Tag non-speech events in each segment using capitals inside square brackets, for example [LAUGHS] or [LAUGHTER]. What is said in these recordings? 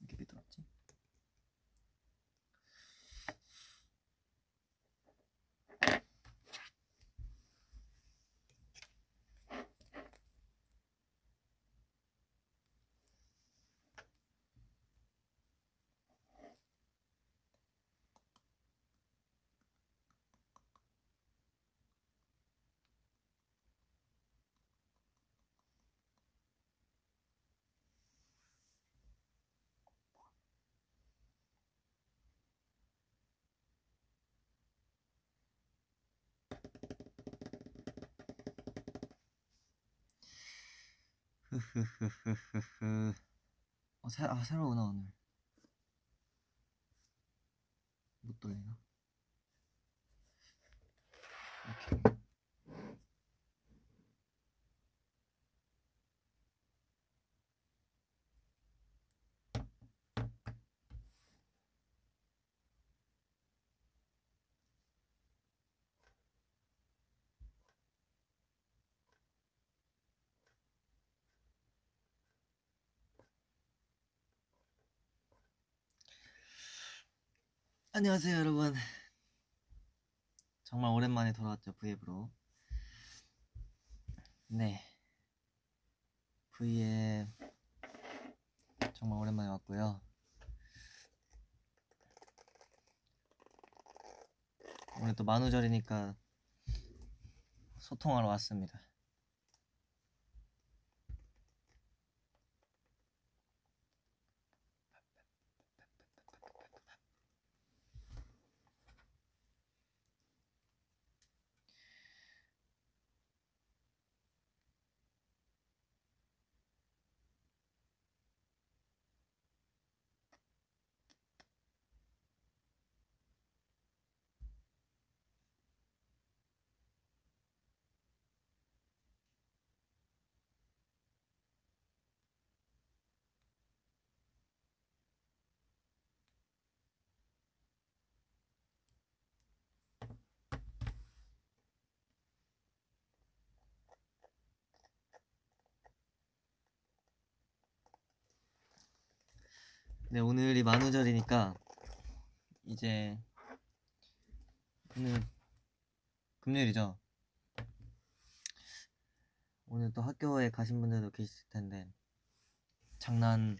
이게 왜 들었지? [LAUGHS] 어, 새, 아, 새로 오나 오늘. 못 돌리나? 오케이. 안녕하세요, 여러분. 정말 오랜만에 돌아왔죠, V앱으로. 네. V앱 정말 오랜만에 왔고요. 오늘 또 만우절이니까 소통하러 왔습니다. 네, 오늘이 만우절이니까 이제 오늘 금요일이죠. 오늘 또 학교에 가신 분들도 계실 텐데 장난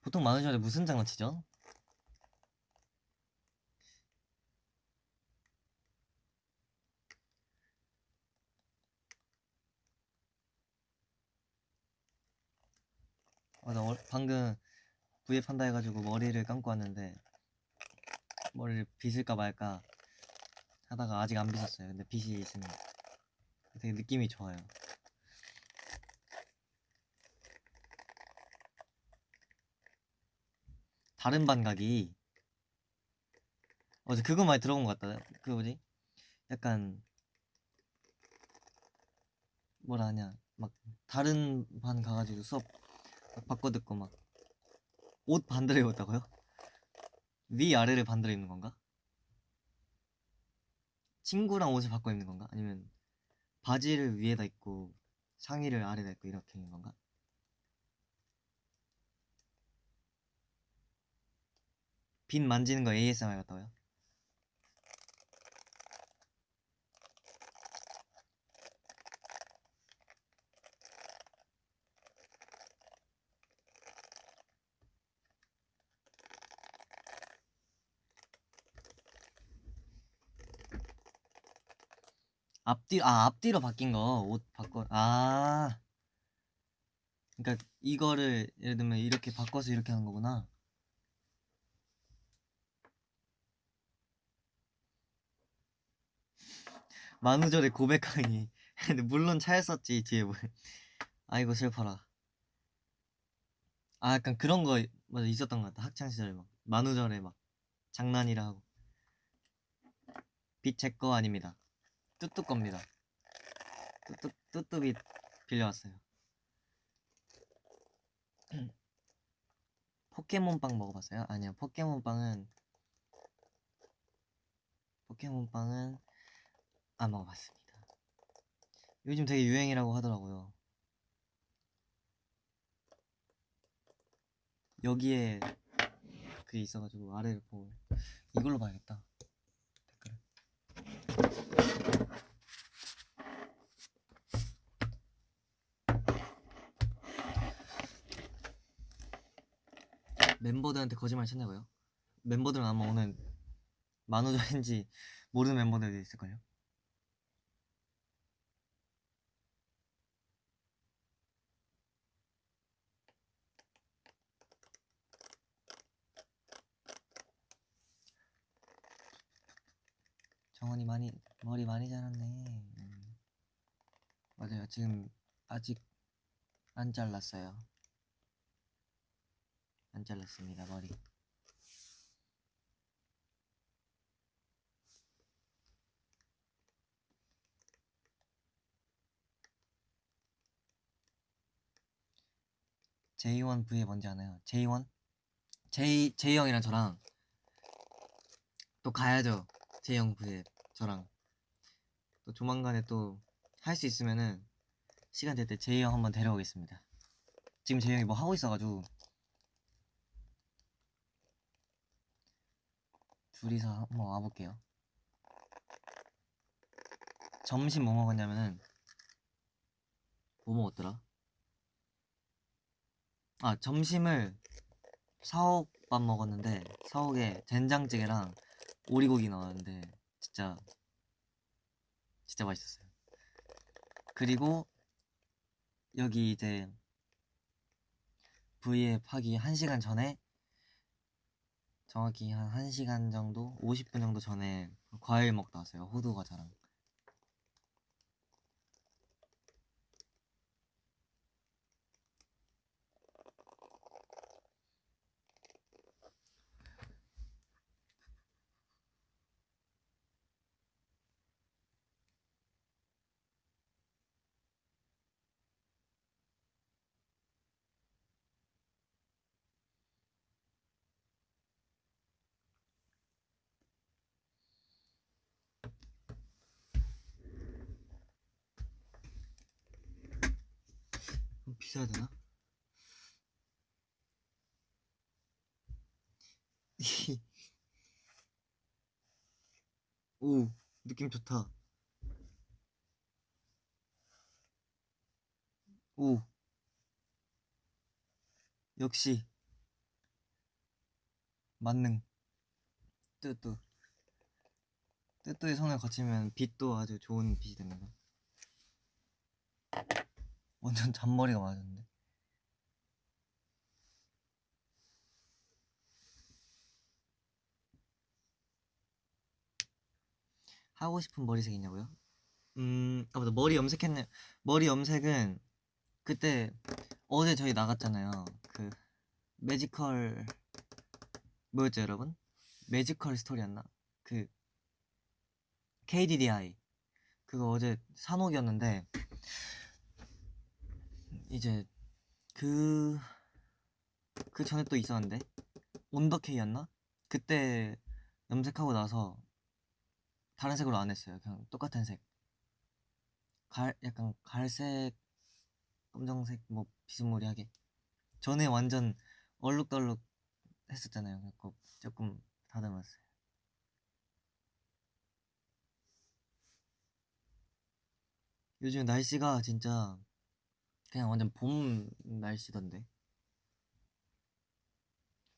보통 만우절에 무슨 장난치죠? 아, 나 어- 방금 V앱 한다 해가지고 머리를 감고 왔는데 머리를 빗을까 말까 하다가 아직 안 빗었어요. 근데 빗이 있으면 되게 느낌이 좋아요. 다른 반각이 어제 그거 많이 들어본 것 같다. 그 뭐지? 약간 뭐라 하냐 막 다른 반 가가지고 수업 막 바꿔 듣고 막 옷 반대로 입었다고요? 위 아래를 반대로 입는 건가? 친구랑 옷을 바꿔 입는 건가? 아니면 바지를 위에다 입고 상의를 아래다 입고 이렇게 입는 건가? 빈 만지는 거 ASMR 같다고요? 앞뒤 아 앞뒤로 바뀐 거 옷 바꿔 아. 그러니까 이거를 예를 들면 이렇게 바꿔서 이렇게 하는 거구나. 만우절에 고백하니. [LAUGHS] 근데 물론 차였었지 뒤에 뭐. 아이고 슬퍼라. 아 약간 그런 거 맞아 있었던 것 같아 학창 시절에 막. 만우절에 막 장난이라 하고. 빛 제 거 아닙니다 뚜뚜 겁니다. 뚜뚜 뚜뚜빛 빌려왔어요. [CLEARS THROAT] 포켓몬빵 먹어봤어요? 아니요 포켓몬빵은 포켓몬빵은 안 먹어봤습니다. 요즘 되게 유행이라고 하더라고요. 여기에 그게 있어가지고 아래를 보고 이걸로 봐야겠다. 멤버들한테 거짓말 쳤냐고요? 멤버들은 아마 오늘 만우절인지 모르는 멤버들도 있을걸요? 정원이 많이 머리 많이 자랐네. 음. 맞아요. 지금 아직 안 잘랐어요. 안 잘랐습니다 머리. J1 V에 뭔지 아나요? J1? J J 형이랑 저랑 또 가야죠. J 형 V에 저랑 또 조만간에 또 할 수 있으면은 시간 될때 J 형 한번 데려오겠습니다. 지금 J 형이 뭐 하고 있어가지고 둘이서 한번 와볼게요. 점심 뭐 먹었냐면은 뭐 먹었더라? 아 점심을 사옥밥 먹었는데 사옥에 된장찌개랑 오리고기 나왔는데 진짜 진짜 맛있었어요. 그리고 여기 이제 V앱 하기 1시간 전에 정확히 한 1시간 정도 50분 정도 전에 과일 먹다 왔어요. 호두 과자랑. 좀 비싸야 되나? [LAUGHS] 오 느낌 좋다. 오 역시 만능 뚜뚜 뚜뚜의 손을 거치면 빛도 아주 좋은 빛이 됩니다. 완전 잔머리가 맞았는데. 하고 싶은 머리색 있냐고요? 음, 아 맞다 머리 염색했네. 머리 염색은 그때 어제 저희 나갔잖아요. 그 매지컬 뭐였죠 여러분? 매지컬 스토리였나? 그 KDDI 그거 어제 산옥이었는데 이제 그, 그 전에 또 있었는데 온더케이였나? 그때 염색하고 나서 다른 색으로 안 했어요. 그냥 똑같은 색. 갈 약간 갈색, 검정색 뭐 비스무리하게. 전에 완전 얼룩덜룩 했었잖아요. 그래서 조금 다듬었어요. 요즘 날씨가 진짜 그냥 완전 봄 날씨던데.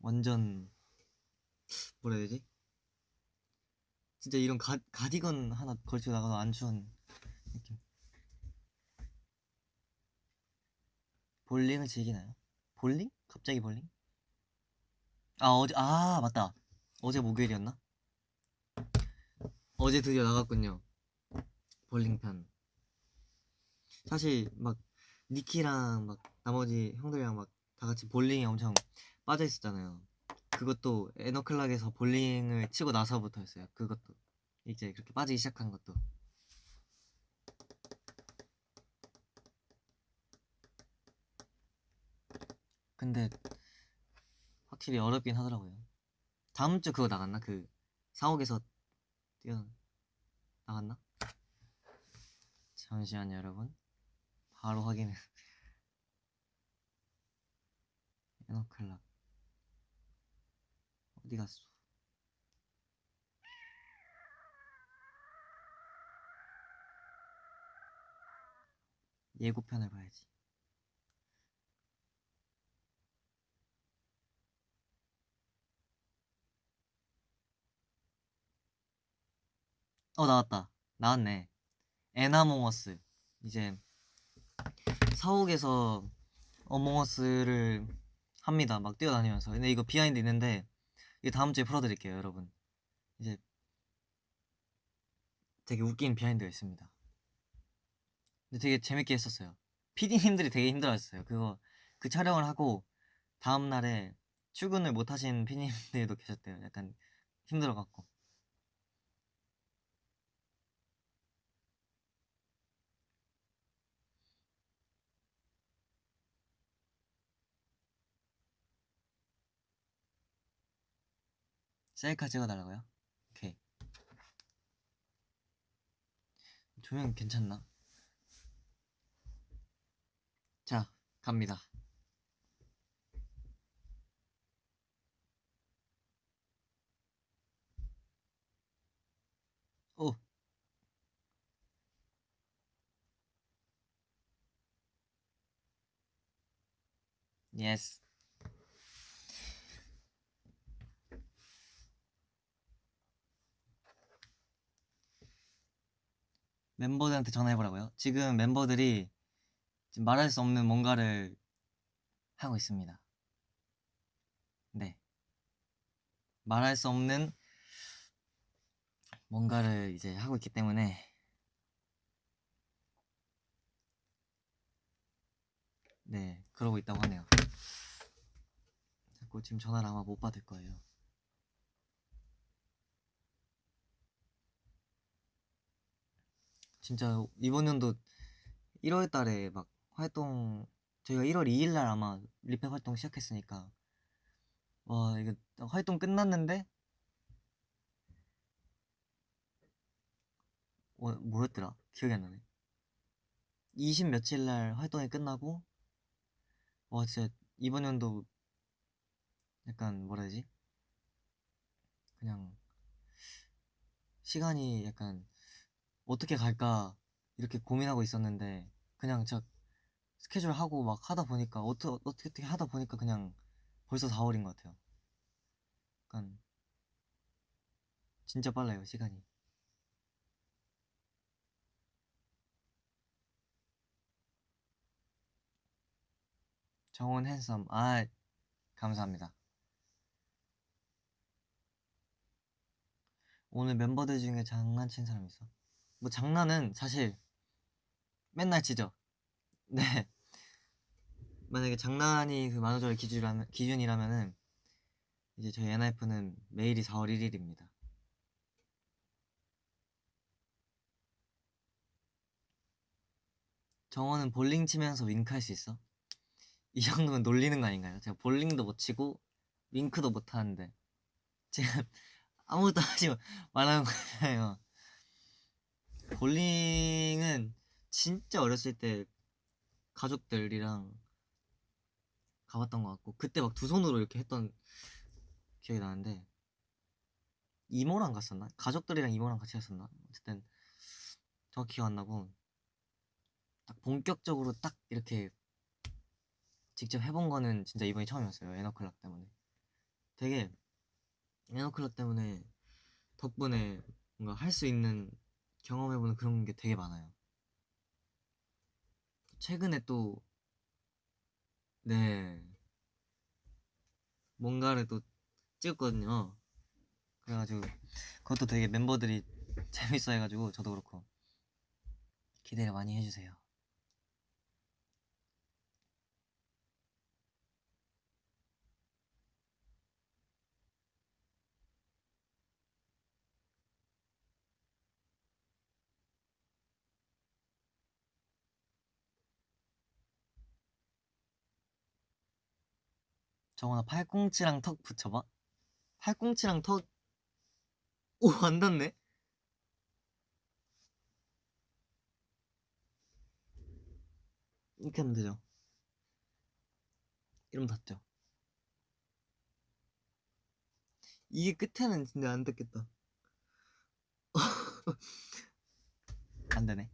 완전 뭐라 해야 되지? 진짜 이런 가, 가디건 하나 걸치고 나가도 안 추운 느낌. 볼링을 즐기나요? 볼링? 갑자기 볼링? 아 어제 아 맞다 어제 목요일이었나? 어제 드디어 나갔군요 볼링 편 사실 막 니키랑 막 나머지 형들이랑 막 다 같이 볼링에 엄청 빠져 있었잖아요. 그것도 에너클락에서 볼링을 치고 나서부터였어요. 그것도 이제 그렇게 빠지기 시작한 것도. 근데 확실히 어렵긴 하더라고요. 다음 주 그거 나갔나? 그 사옥에서 뛰어 나갔나? 잠시만요 여러분 바로 확인해. 에너클락. 어디 갔어? 예고편을 봐야지. 어 나왔다. 나왔네. EN Among Us. 이제 사옥에서 Among Us를 합니다. 막 뛰어다니면서. 근데 이거 behind 있는데 이거 다음 주에 풀어드릴게요 여러분. 이제 되게 웃긴 비하인드가 있습니다. 근데 되게 재밌게 했었어요. PD님들이 되게 힘들어했어요. 그거 그 촬영을 하고 다음 날에 출근을 못 하신 PD님들도 계셨대요. 약간 힘들어갖고 셀카 찍어달라고요? 오케이 조명 괜찮나? 자 갑니다 오 Yes 멤버들한테 전화해보라고요? 지금 멤버들이 지금 말할 수 없는 뭔가를 하고 있습니다. 네. 말할 수 없는 뭔가를 이제 하고 있기 때문에 네, 그러고 있다고 하네요. 자꾸 지금 전화를 아마 못 받을 거예요. 진짜 이번 연도 1월 달에 막 활동 저희가 1월 2일 날 아마 리팩 활동 시작했으니까. 와 이거 활동 끝났는데? 어, 뭐였더라? 기억이 안 나네. 20 며칠 날 활동이 끝나고 와 진짜 이번 연도 약간 뭐라 해야 되지? 그냥 시간이 약간 어떻게 갈까 이렇게 고민하고 있었는데 그냥 저 스케줄 하고 막 하다 보니까 어떻게 어떻게 하다 보니까 그냥 벌써 4월인 것 같아요. 약간 진짜 빨라요 시간이. 정원 핸섬 아 감사합니다. 오늘 멤버들 중에 장난친 사람 있어? 뭐 장난은 사실 맨날 치죠. 네. [LAUGHS] 만약에 장난이 그 만우절의 기준이라면, 기준이라면은 이제 저희 NF는 매일이 4월 1일입니다. 정원은 볼링 치면서 윙크할 수 있어? 이 정도면 놀리는 거 아닌가요? 제가 볼링도 못 치고 윙크도 못 하는데 지금 [LAUGHS] 아무것도 하지 말하는 거잖아요. 볼링은 진짜 어렸을 때 가족들이랑 가봤던 것 같고 그때 막 두 손으로 이렇게 했던 기억이 나는데 이모랑 갔었나? 가족들이랑 이모랑 같이 갔었나? 어쨌든 정확히 기억 안 나고 딱 본격적으로 딱 이렇게 직접 해본 거는 진짜 이번이 처음이었어요 에너클락 때문에 되게 에너클락 때문에 덕분에 뭔가 할 수 있는 경험해보는 그런 게 되게 많아요. 최근에 또, 네, 뭔가를 또 찍었거든요. 그래가지고, 그것도 되게 멤버들이 [LAUGHS] 재밌어 해가지고, 저도 그렇고, 기대를 많이 해주세요. 정원아 팔꿈치랑 턱 붙여봐. 팔꿈치랑 턱 오 안 닿네? 이렇게 하면 되죠. 이러면 닿죠. 이게 끝에는 진짜 안 닿겠다. [LAUGHS] 안 되네.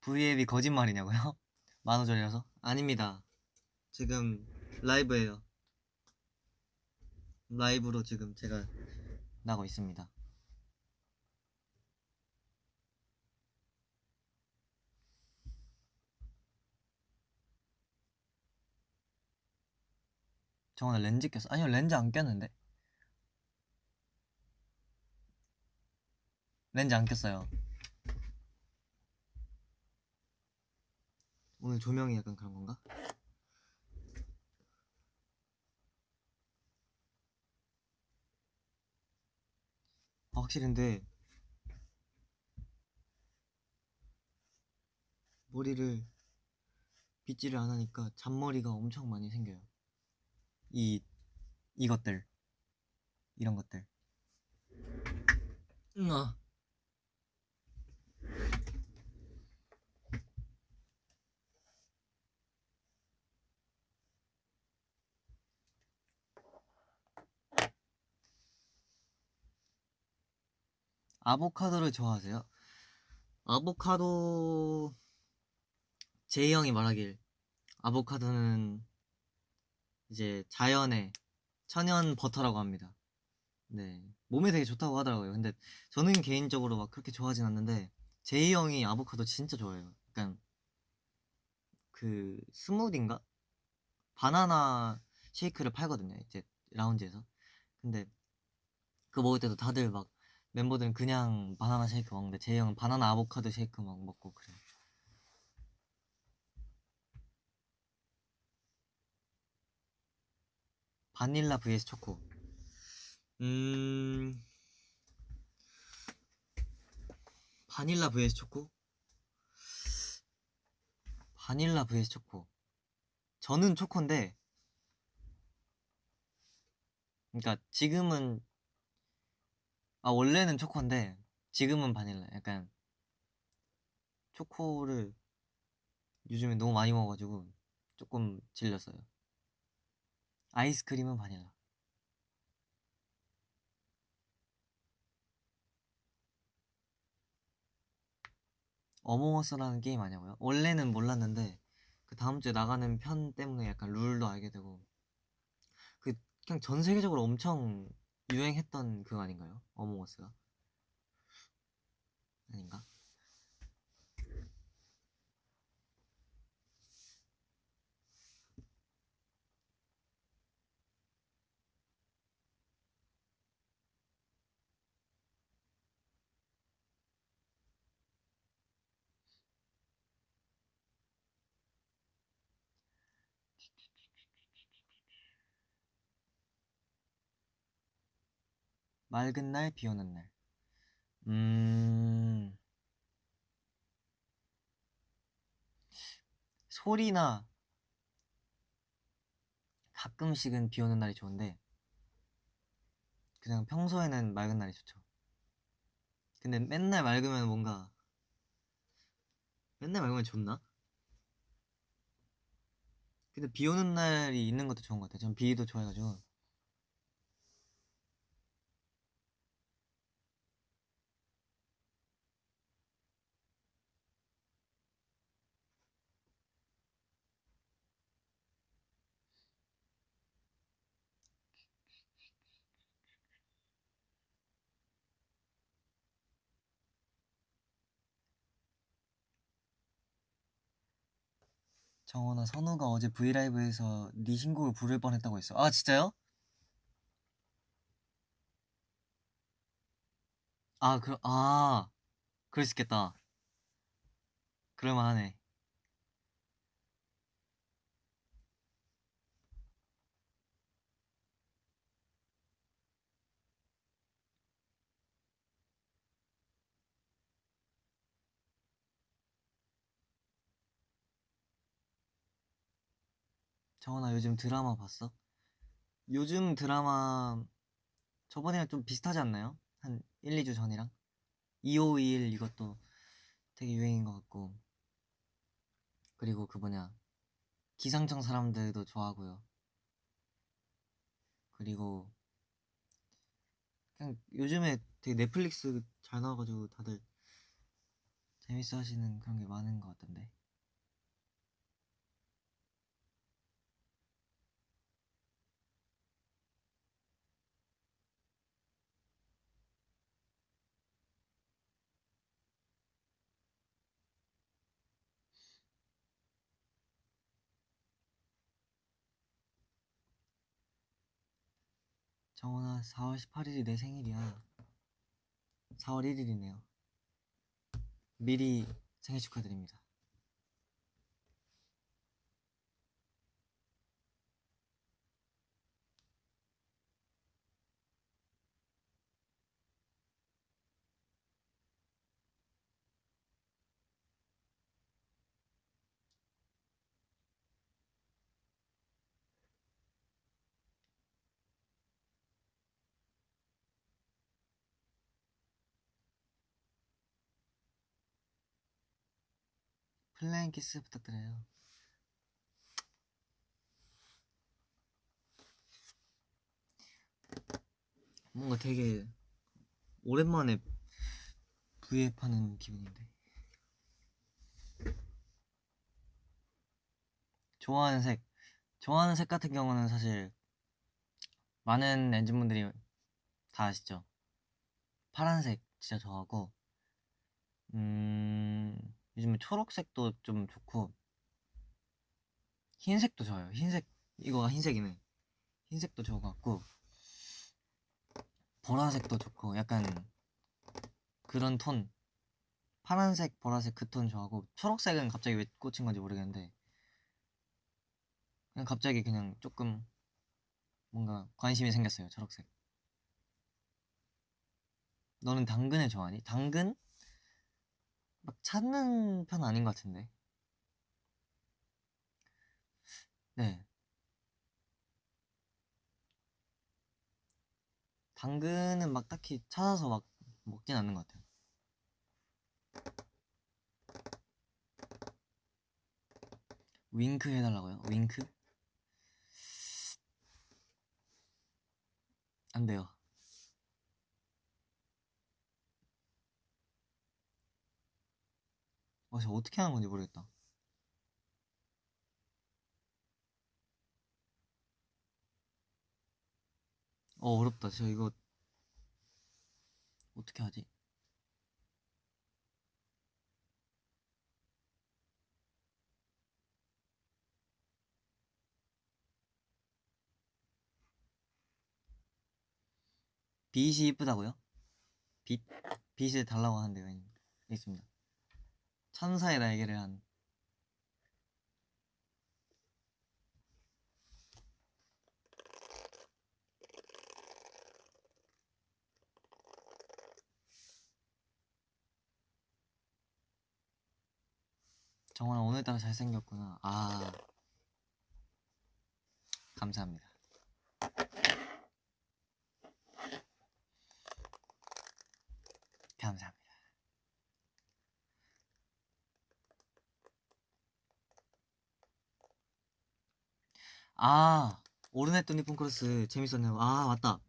V앱이 거짓말이냐고요? [LAUGHS] 만우절이라서? 아닙니다. 지금 라이브예요. 라이브로 지금 제가 나고 있습니다. 저 오늘 렌즈 꼈어. 아니요, 렌즈 안 꼈는데. 렌즈 안 꼈어요. 오늘 조명이 약간 그런 건가? 아, 확실히 근데 머리를 빗질을 안 하니까 잔머리가 엄청 많이 생겨요. 이 이것들 이런 것들. 아. 아보카도를 좋아하세요? 아보카도 제이 형이 말하길 아보카도는 이제 자연의 천연 버터라고 합니다. 네 몸에 되게 좋다고 하더라고요. 근데 저는 개인적으로 막 그렇게 좋아하진 않는데 제이 형이 아보카도 진짜 좋아해요. 약간 그 스무디인가 바나나 쉐이크를 팔거든요. 이제 라운지에서. 근데 그거 먹을 때도 다들 막 멤버들은 그냥 바나나 쉐이크 먹는데 제이 형은 바나나 아보카도 쉐이크 막 먹고 그래요. 바닐라 vs 초코. 음. 바닐라 vs 초코? 바닐라 vs 초코. 저는 초코인데 그러니까 지금은 아 원래는 초코인데 지금은 바닐라. 약간 초코를 요즘에 너무 많이 먹어가지고 조금 질렸어요. 아이스크림은 바닐라. 어몽어스라는 게임 아냐고요? 원래는 몰랐는데 그 다음 주에 나가는 편 때문에 약간 룰도 알게 되고 그 그냥 전 세계적으로 엄청 유행했던 그거 아닌가요? 어몽어스가 아닌가? 맑은 날, 비 오는 날. 음. 소리나 가끔씩은 비 오는 날이 좋은데 그냥 평소에는 맑은 날이 좋죠. 근데 맨날 맑으면 뭔가 맨날 맑으면 좋나? 근데 비 오는 날이 있는 것도 좋은 것 같아요. 전 비도 좋아해가지고. 정원아 선우가 어제 브이라이브에서 네 신곡을 부를 뻔했다고 했어. 아 진짜요? 아 그, 아 그럴 수 있겠다. 그럴만하네. 정원아 요즘 드라마 봤어? 요즘 드라마 저번이랑 좀 비슷하지 않나요? 한 1, 2주 전이랑 2521 이것도 되게 유행인 것 같고 그리고 그 뭐냐 기상청 사람들도 좋아하고요. 그리고 그냥 요즘에 되게 넷플릭스 잘 나와가지고 다들 재밌어 하시는 그런 게 많은 것 같던데. 정원아 4월 18일이 내 생일이야. 4월 1일이네요. 미리 생일 축하드립니다 flying kiss 부탁드려요. 뭔가 되게 오랜만에 V앱 하는 기분인데. 좋아하는 색. 좋아하는 색 같은 경우는 사실 많은 ENGENE분들이 다 아시죠? 파란색 진짜 좋아하고 음 요즘에 초록색도 좀 좋고 흰색도 좋아요 흰색 이거가 흰색이네 흰색도 좋은 것 같고 보라색도 좋고 약간 그런 톤 파란색 보라색 그 톤 좋아하고 초록색은 갑자기 왜 꽂힌 건지 모르겠는데 그냥 갑자기 그냥 조금 뭔가 관심이 생겼어요 초록색 너는 당근을 좋아하니? 당근? 막 찾는 편 아닌 것 같은데 네 당근은 막 딱히 찾아서 막 먹진 않는 것 같아요 윙크 해달라고요? 윙크? 안 돼요. 어, 저 어떻게 하는 건지 모르겠다. 어, 어렵다. 저 이거 어떻게 하지? 빛이 이쁘다고요? 빛? 빛을 달라고 하는 데가 있, 있습니다. 천사의 날개를 한 정원아 오늘따라 잘생겼구나. 아 감사합니다. 아 오르네토 니폰 크로스 재밌었네요. 아 맞다.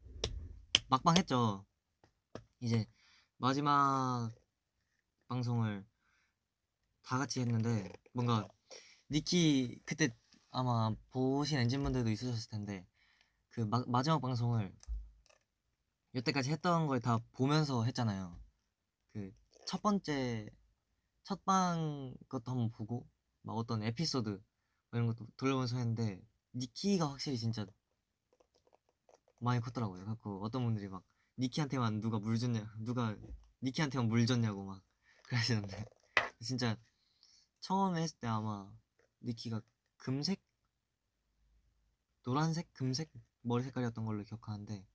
막방 했죠. 이제 마지막 방송을 다 같이 했는데 뭔가 니키 그때 아마 보신 엔진분들도 있으셨을 텐데 그 마, 마지막 방송을 여태까지 했던 걸 다 보면서 했잖아요. 그 첫 번째 첫 방 것도 한번 보고 막 어떤 에피소드 이런 것도 돌려보면서 했는데 니키가 확실히 진짜 많이 컸더라고요. 그래갖고 어떤 분들이 막 니키한테만 누가 물 줬냐, 누가 니키한테만 물 줬냐고 막 [LAUGHS] 그러시는데 진짜 처음에 했을 때 아마 니키가 금색, 노란색, 금색 머리 색깔이었던 걸로 기억하는데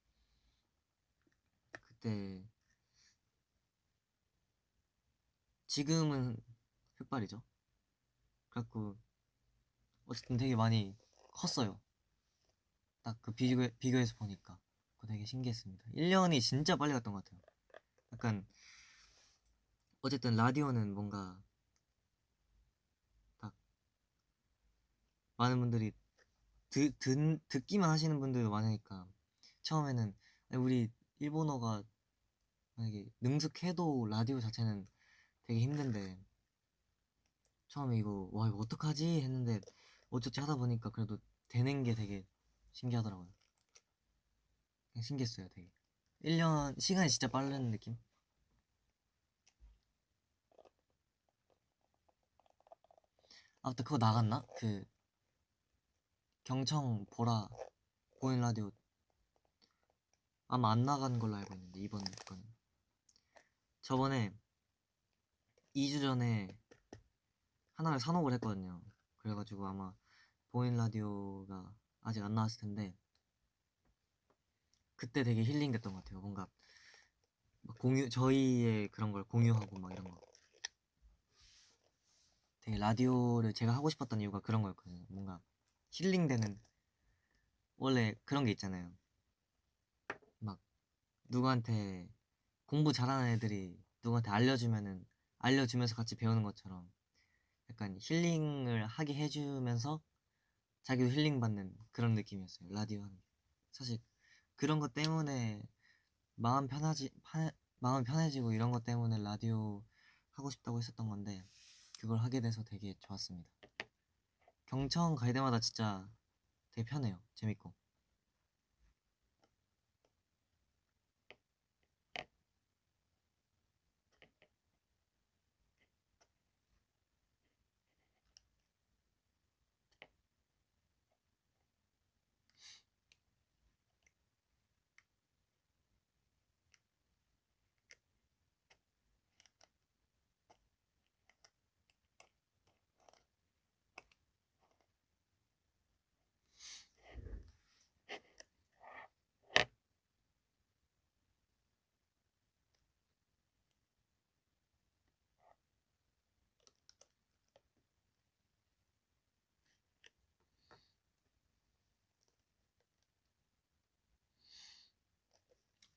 그때 지금은 흑발이죠. 그래갖고 어쨌든 되게 많이 컸어요. 딱 그 비교, 비교해서 보니까 그거 되게 신기했습니다. 1년이 진짜 빨리 갔던 것 같아요. 약간 어쨌든 라디오는 뭔가 딱 많은 분들이 듣, 듣, 듣기만 하시는 분들도 많으니까 처음에는 우리 일본어가 만약에 능숙해도 라디오 자체는 되게 힘든데 처음에 이거 와 이거 어떡하지? 했는데 어쩌지 하다 보니까 그래도 되는 게 되게 신기하더라고요. 신기했어요 되게. 1년 시간이 진짜 빠른 느낌? 아 맞다. 그거 나갔나? 그 경청 보라 보인 라디오. 아마 안 나간 걸로 알고 있는데 이번 거는 저번에 2주 전에 하나를 산옥을 했거든요 그래가지고 아마 보인 라디오가 아직 안 나왔을 텐데 그때 되게 힐링 됐던 것 같아요. 뭔가 막 공유 저희의 그런 걸 공유하고 막 이런 거. 되게 라디오를 제가 하고 싶었던 이유가 그런 거였거든요. 뭔가 힐링되는 원래 그런 게 있잖아요. 막 누구한테 공부 잘하는 애들이 누구한테 알려주면은 알려주면서 같이 배우는 것처럼 약간 힐링을 하게 해주면서 자기도 힐링 받는 그런 느낌이었어요 라디오 하는. 게 사실 그런 것 때문에 마음 편하지 파, 마음 편해지고 이런 것 때문에 라디오 하고 싶다고 했었던 건데 그걸 하게 돼서 되게 좋았습니다. 경청 갈 때마다 진짜 되게 편해요 재밌고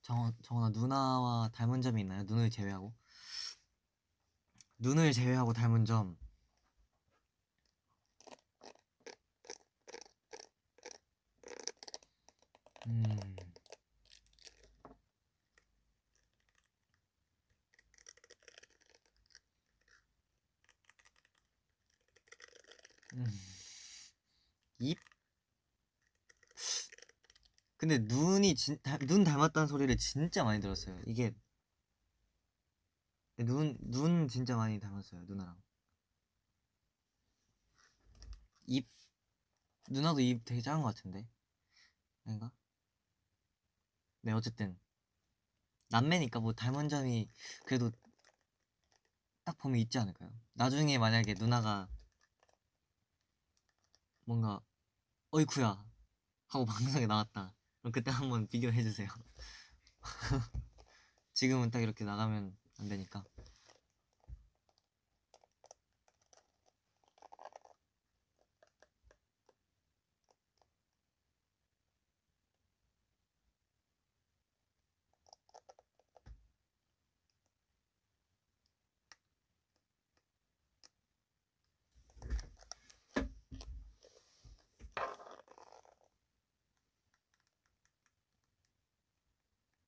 정원, 정원아 누나와 닮은 점이 있나요? 눈을 제외하고? 눈을 제외하고 닮은 점. 음... 음... 입? 근데 눈이 진, 다, 눈 닮았다는 소리를 진짜 많이 들었어요. 이게 눈, 눈 진짜 많이 닮았어요. 누나랑. 입 누나도 입 되게 작은 것 같은데 아닌가? 네 어쨌든 남매니까 뭐 닮은 점이 그래도 딱 보면 있지 않을까요? 나중에 만약에 누나가 뭔가 어이쿠야 하고 [LAUGHS] 방송에 나왔다 그럼 그때 한번 비교해 주세요. [LAUGHS] 지금은 딱 이렇게 나가면 안 되니까.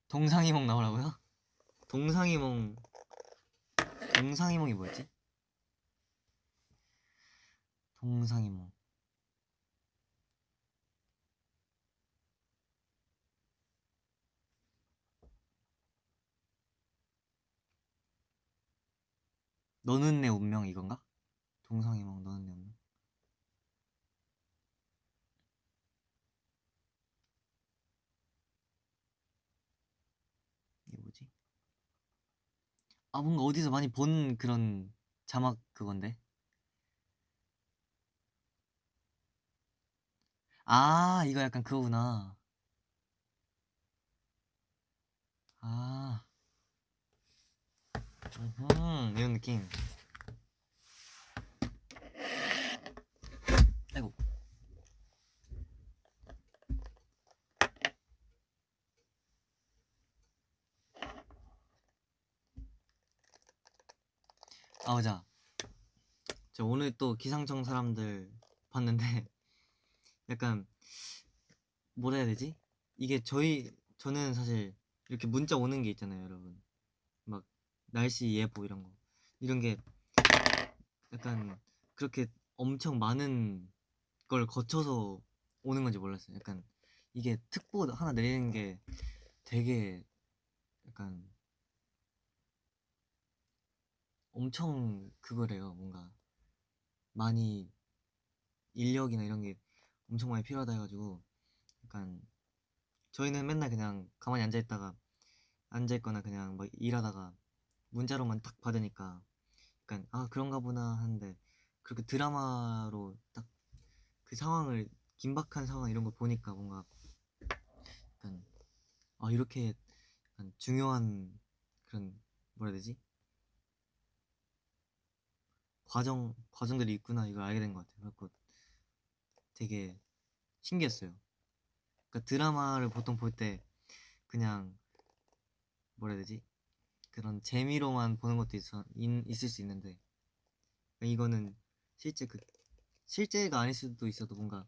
동상이몽 나오라고요? 동상이몽 동상이몽이 뭐였지? 동상이몽 너는 내 운명 이건가? 동상이몽 너는 내 운명 이게 뭐지? 아 뭔가 어디서 많이 본 그런 자막 그건데? 아 이거 약간 그거구나. 아. 음, 이런 느낌 아이고 맞아. 저 오늘 또 기상청 사람들 봤는데 [LAUGHS] 약간 뭐라 해야 되지? 이게 저희 저는 사실 이렇게 문자 오는 게 있잖아요, 여러분. 막 날씨 예보 이런 거. 이런 게 약간 그렇게 엄청 많은 걸 거쳐서 오는 건지 몰랐어요. 약간 이게 특보 하나 내리는 게 되게 약간 엄청 그거래요. 뭔가 많이 인력이나 이런 게 엄청 많이 필요하다 해가지고 약간 저희는 맨날 그냥 가만히 앉아 있다가 앉아 있거나 그냥 막 일하다가 문자로만 딱 받으니까 약간 아 그런가 보나 하는데 그렇게 드라마로 딱 그 상황을 긴박한 상황 이런 거 보니까 뭔가 약간 아 이렇게 약간 중요한 그런 뭐라 해야 되지 과정 과정들이 있구나 이걸 알게 된 것 같아요. 그래갖고 되게 신기했어요. 그러니까 드라마를 보통 볼 때 그냥 뭐라 해야 되지 그런 재미로만 보는 것도 있어 있, 있을 수 있는데 그러니까 이거는 실제 그 실제가 아닐 수도 있어도 뭔가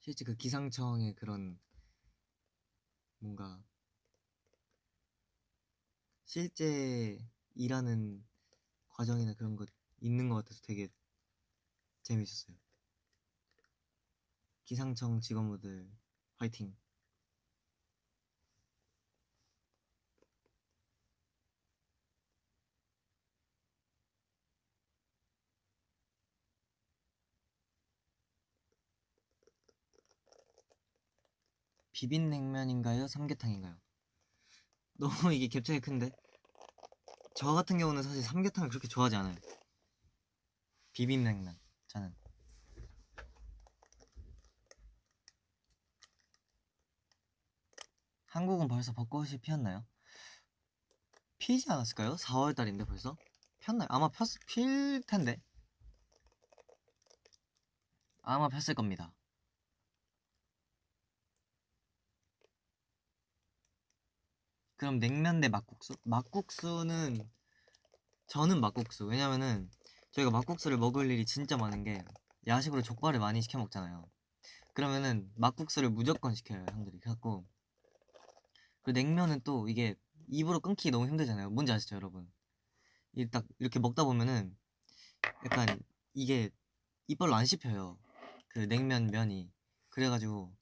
실제 그 기상청의 그런 뭔가 실제 일하는 과정이나 그런 것 있는 것 같아서 되게 재밌었어요. 기상청 직원분들 화이팅! 비빔냉면인가요? 삼계탕인가요? [LAUGHS] 너무 이게 갭차이 큰데? 저 같은 경우는 사실 삼계탕을 그렇게 좋아하지 않아요. 비빔냉면 저는 한국은 벌써 벚꽃이 피었나요? 피지 않았을까요? 4월 달인데 벌써 폈나요? 아마 폈, 필 텐데 아마 폈을 겁니다. 그럼 냉면 대 막국수? 막국수는 저는 막국수 왜냐면은 저희가 막국수를 먹을 일이 진짜 많은 게 야식으로 족발을 많이 시켜 먹잖아요. 그러면은 막국수를 무조건 시켜요 형들이. 그래갖고 그 냉면은 또 이게 입으로 끊기 너무 힘들잖아요. 뭔지 아시죠 여러분? 이 딱 이렇게 먹다 보면은 약간 이게 이빨로 안 씹혀요. 그 냉면 면이 그래가지고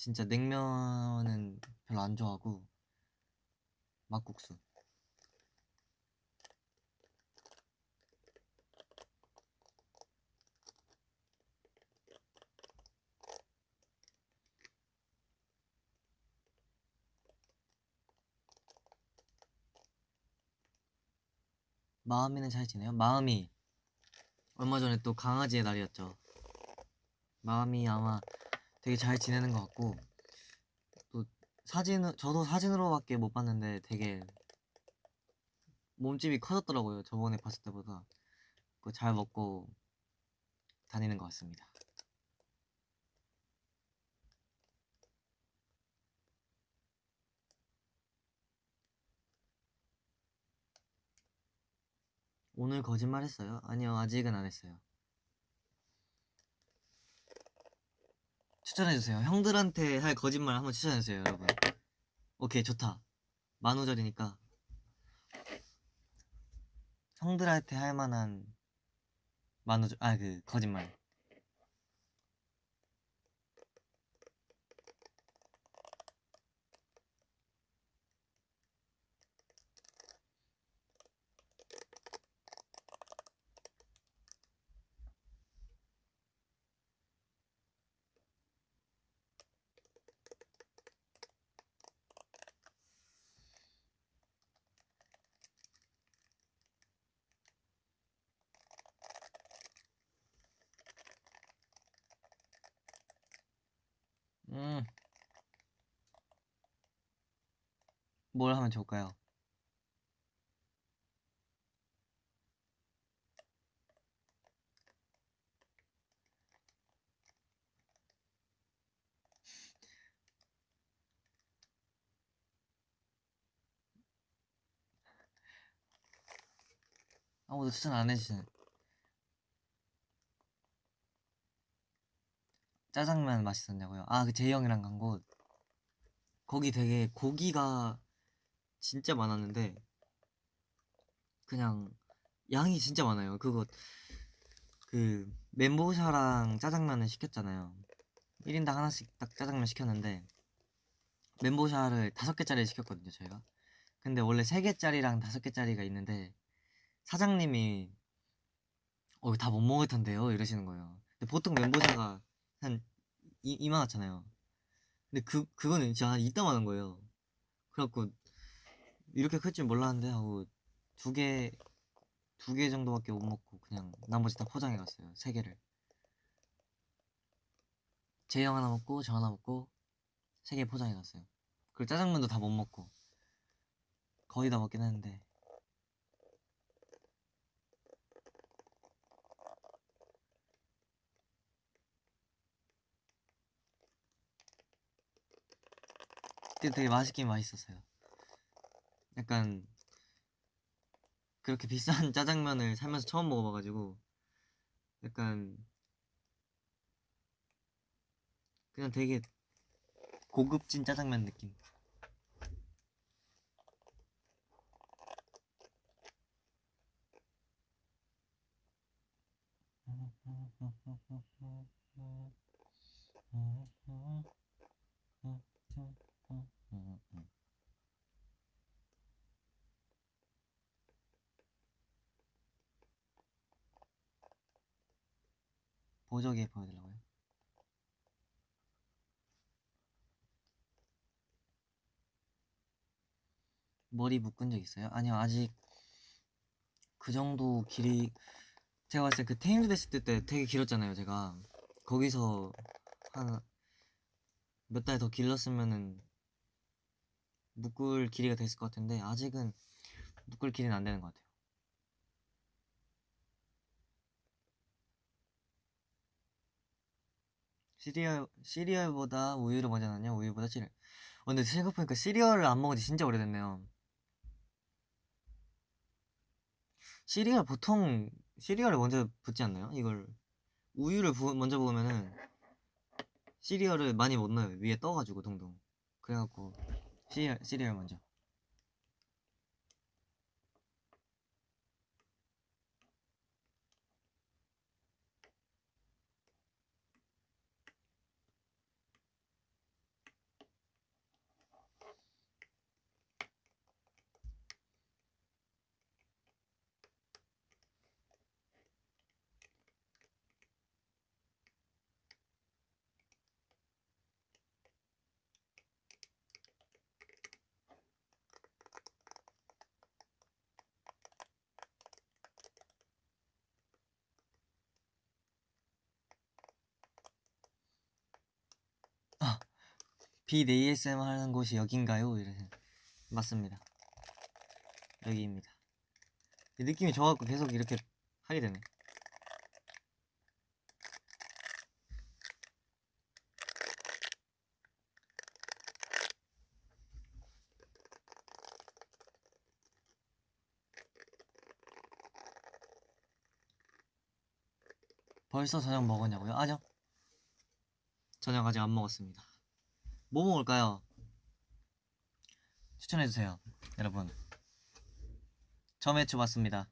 진짜 냉면은 별로 안 좋아하고 막국수. 마음이는 잘 지내요? 마음이 얼마 전에 또 강아지의 날이었죠. 마음이 아마 되게 잘 지내는 것 같고 또 사진은 저도 사진으로밖에 못 봤는데 되게 몸집이 커졌더라고요. 저번에 봤을 때보다 잘 먹고 다니는 것 같습니다. 오늘 거짓말 했어요? 아니요, 아직은 안 했어요. 추천해주세요. 형들한테 할 거짓말 한번 추천해주세요, 여러분. 오케이, 좋다. 만우절이니까. 형들한테 할 만한 만우절, 아, 그, 거짓말. 뭘 하면 좋을까요? 아무도 추천 안 해주시는 짜장면 맛있었냐고요? 아 그 제이형이랑 간 곳 거기 되게 고기가 진짜 많았는데, 그냥 양이 진짜 많아요. 그거, 그, 멘보샤랑 짜장면을 시켰잖아요. 1인당 하나씩 딱 짜장면 시켰는데, 멘보샤를 다섯 개짜리 시켰거든요, 저희가. 근데 원래 세 개짜리랑 다섯 개짜리가 있는데, 사장님이, 어, 다 못 먹을 텐데요? 이러시는 거예요. 근데 보통 멘보샤가 한 이, 이만하잖아요. 근데 그, 그거는 진짜 한 이따만한 거예요. 그래갖고, 이렇게 클 줄 몰랐는데 하고, 두 개, 두 개 정도밖에 못 먹고, 그냥 나머지 다 포장해 갔어요. 세 개를. 제형 하나 먹고, 저 하나 먹고, 세 개 포장해 갔어요. 그리고 짜장면도 다 못 먹고, 거의 다 먹긴 했는데, 그때 되게 맛있긴 맛있었어요. 약간 그렇게 비싼 [LAUGHS] 짜장면을 살면서 처음 먹어봐가지고 약간 그냥 되게 고급진 짜장면 느낌. [LAUGHS] 보조개 보여드리려고요. 머리 묶은 적 있어요? 아니요 아직 그 정도 길이 제가 봤을 때 그 테임즈 됐을 때, 때 되게 길었잖아요 제가 거기서 한 몇 달 더 길렀으면은 묶을 길이가 됐을 것 같은데 아직은 묶을 길이는 안 되는 것 같아요 시리얼 시리얼보다 우유를 먼저 넣냐 우유보다 시리얼 어, 근데 생각해보니까 시리얼을 안 먹은 지 진짜 오래됐네요. 시리얼 보통 시리얼을 먼저 붓지 않나요? 이걸 우유를 부, 먼저 부으면은 시리얼을 많이 못 넣어요. 위에 떠가지고 동동. 그래갖고 시리얼 시리얼 먼저 빛 ASMR 하는 곳이 여긴가요? 이래 맞습니다. 여기입니다. 느낌이 좋아갖고 계속 이렇게 하게 되네. 벌써 저녁 먹었냐고요? 아니요. 저녁 아직 안 먹었습니다. 뭐 먹을까요? 추천해주세요, 여러분. 점액추 맞습니다.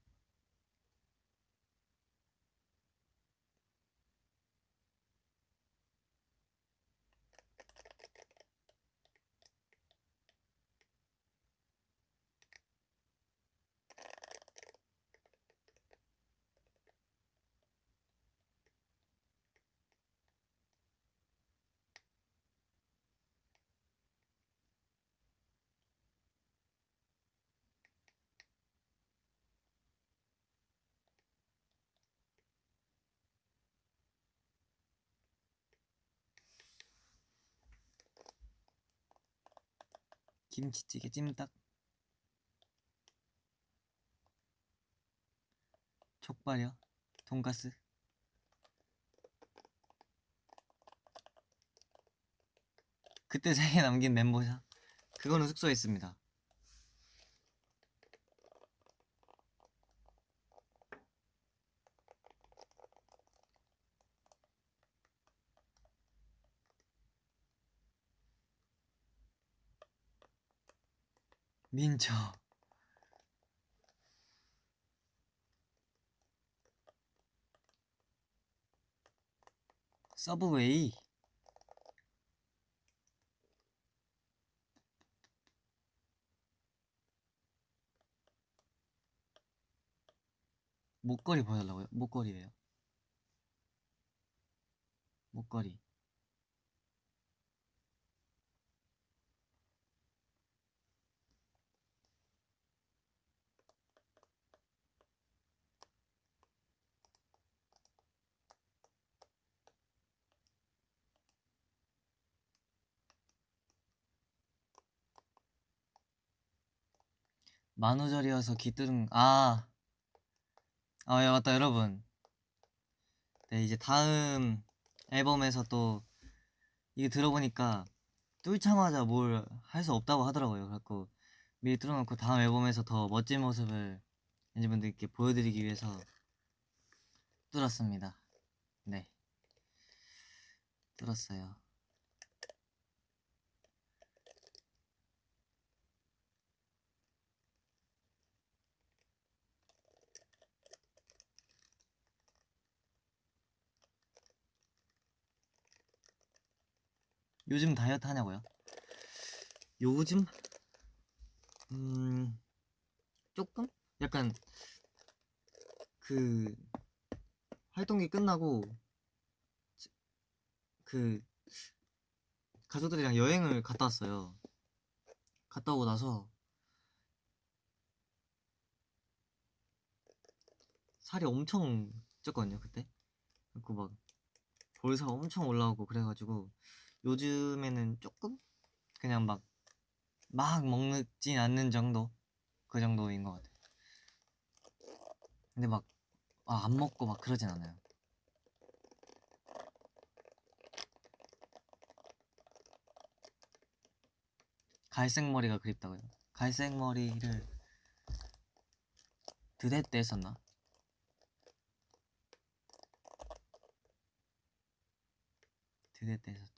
김치찌개 찜닭. 족발이요? 돈가스. 그때 생에 남긴 멘보샤. 그거는 숙소에 있습니다 민초 서브웨이. 목걸이 보여달라고요? 목걸이에요? 목걸이 만우절이어서 귀뚜름 아, 아, 예, 맞다, 여러분. 네, 이제 다음 앨범에서 또 이게 들어보니까 뚫자마자 뭘 할 수 없다고 하더라고요. 그래갖고 미리 뚫어놓고 다음 앨범에서 더 멋진 모습을 여러분들께 보여드리기 위해서 뚫었습니다. 네, 뚫었어요. 요즘 다이어트 하냐고요? 요즘? 음, 조금? 약간 그 활동이 끝나고 그 가족들이랑 여행을 갔다 왔어요. 갔다 오고 나서 살이 엄청 쪘거든요, 그때. 그래갖고 막 볼살 엄청 올라오고 그래가지고 요즘에는 조금 그냥 막 막 먹진 않는 정도 그 정도인 것 같아요. 근데 막 아, 안 먹고 막 그러진 않아요. 갈색 머리가 그립다고요. 갈색 머리를 드레 때 했었나? 드레 때 했었죠.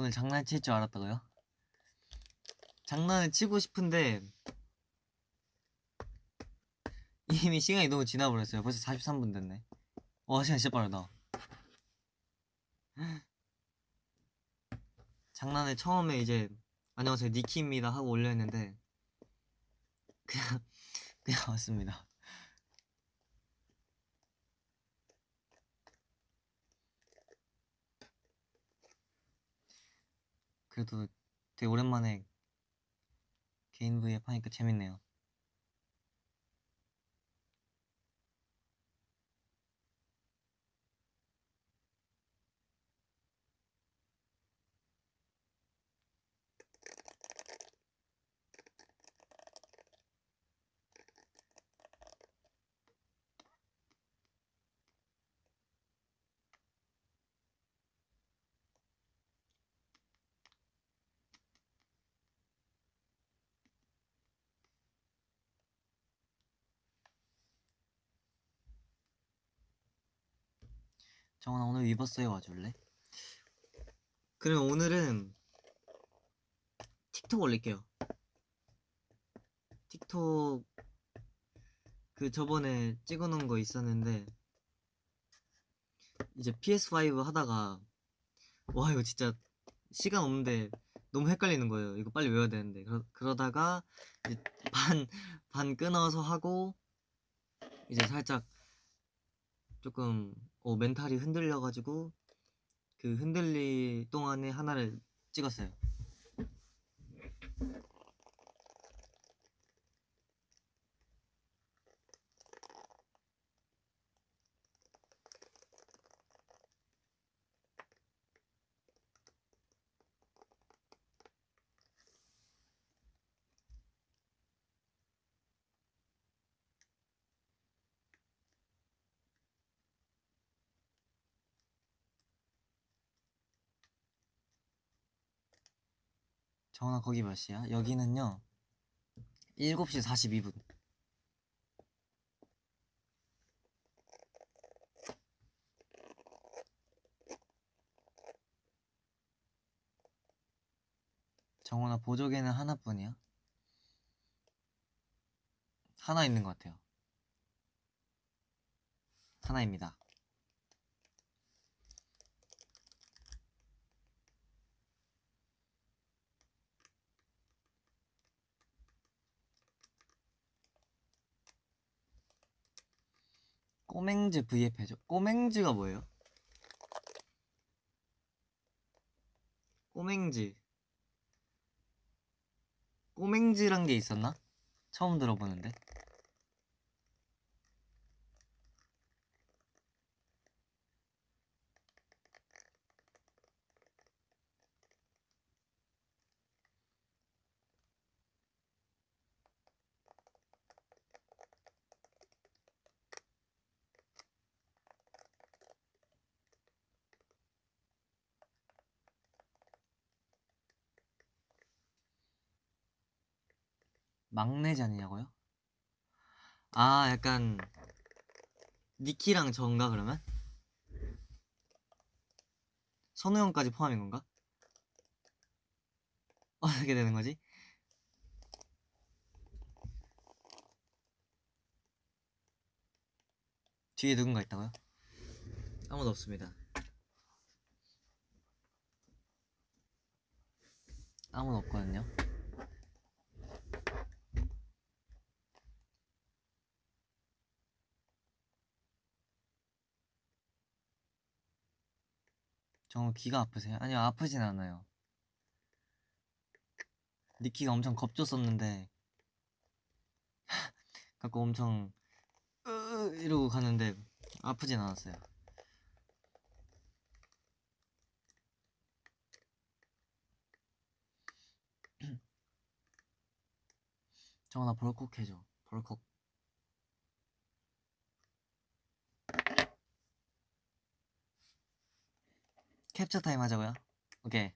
오늘 장난칠 줄 알았다고요? 장난을 치고 싶은데 이미 시간이 너무 지나버렸어요. 벌써 43분 됐네. 와 시간 진짜 빠르다. 장난을 처음에 이제 안녕하세요 니키입니다 하고 올렸는데 그냥 그냥 왔습니다. 그래도 되게 오랜만에 개인 V앱 하니까 재밌네요. 정원아 오늘 위버스에 와줄래? 그럼 오늘은 틱톡 올릴게요. 틱톡 그 저번에 찍어놓은 거 있었는데 이제 PS5 하다가 와 이거 진짜 시간 없는데 너무 헷갈리는 거예요. 이거 빨리 외워야 되는데 그러, 그러다가 이제 반, 반 끊어서 하고 이제 살짝 조금 어, 멘탈이 흔들려가지고 그 흔들릴 동안에 하나를 찍었어요. 정원아 거기 몇 시야? 여기는요 7시 42분 정원아 보조개는 하나뿐이야? 하나 있는 것 같아요 하나입니다 꼬맹즈 V앱 해줘. 꼬맹즈가 뭐예요? 꼬맹즈. 꼬맹즈란 게 있었나? 처음 들어보는데. 막내잔이냐고요? 아, 약간 니키랑 저인가 그러면? 선우 형까지 포함인 건가? [LAUGHS] 어떻게 되는 거지? 뒤에 누군가 있다고요? 아무도 없습니다. 아무도 없거든요. 정우 귀가 아프세요? 아니요 아프진 않아요. 니키가 엄청 겁줬었는데 [LAUGHS] 갖고 엄청 으 이러고 가는데 아프진 않았어요. [CLEARS THROAT] 정우 나 벌컥 해줘. 벌컥 캡처 타임 하자고요? 오케이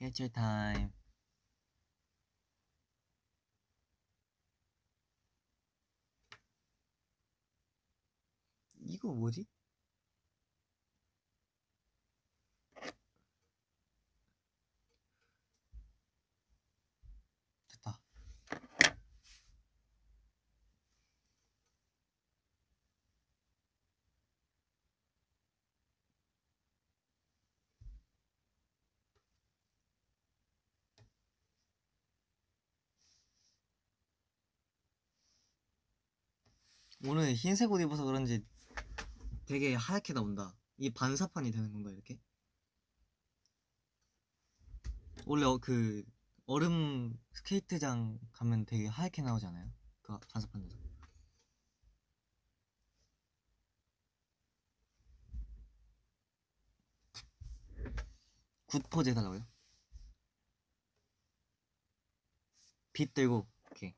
캡처 타임 이거 뭐지? 됐다 오늘 흰색 옷 입어서 그런지 되게 하얗게 나온다. 이 반사판이 되는 건가 이렇게? 원래 어, 그 얼음 스케이트장 가면 되게 하얗게 나오잖아요. 그 반사판에서. good 포즈 해달라고요? 빛 들고 오케이.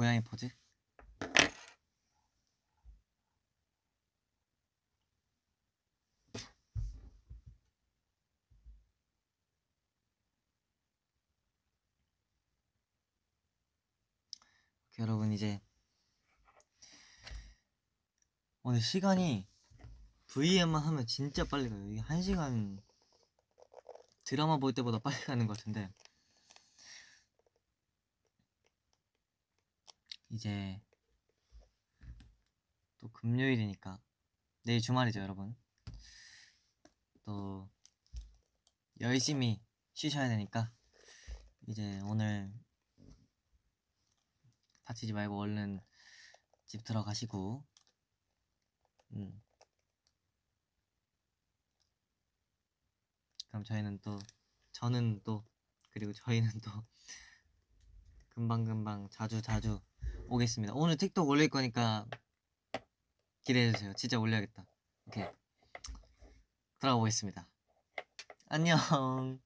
고양이 포즈? 여러분 이제 오늘 시간이 VM만 하면 진짜 빨리 가요. 이게 한 시간 드라마 볼 때보다 빨리 가는 것 같은데 이제 또 금요일이니까 내일 주말이죠, 여러분. 또 열심히 쉬셔야 되니까 이제 오늘 다치지 말고 얼른 집 들어가시고 음. 그럼 저희는 또 저는 또 그리고 저희는 또 [LAUGHS] 금방금방 자주 자주 오겠습니다. 오늘 틱톡 올릴 거니까 기대해 주세요. 진짜 올려야겠다. 오케이. 들어가 보겠습니다. 안녕.